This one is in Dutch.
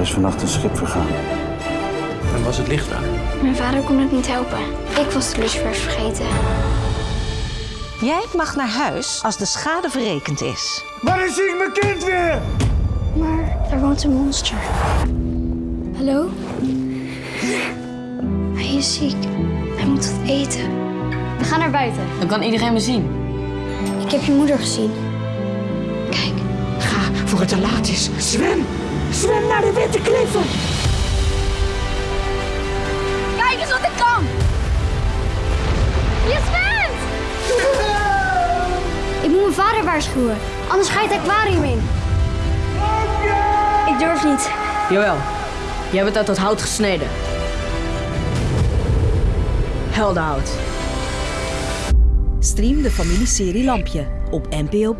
is vannacht een schip vergaan. En was het licht aan? Mijn vader kon het niet helpen. Ik was de lucifers vergeten. Jij mag naar huis als de schade verrekend is. Wanneer zie ik mijn kind weer? Maar daar woont een monster. Hallo? Hij is ziek. Hij moet wat eten. We gaan naar buiten. Dan kan iedereen me zien. Ik heb je moeder gezien. Kijk. Ga voor het te laat is. Zwem! Zwem naar de witte kliffen! Kijk eens wat ik kan! Je zwemt! Ik moet mijn vader waarschuwen. Anders ga je het aquarium in. Ik durf niet. Jawel. Jij bent uit dat hout gesneden. Heldenhout. Stream de familieserie Lampje op NPO+.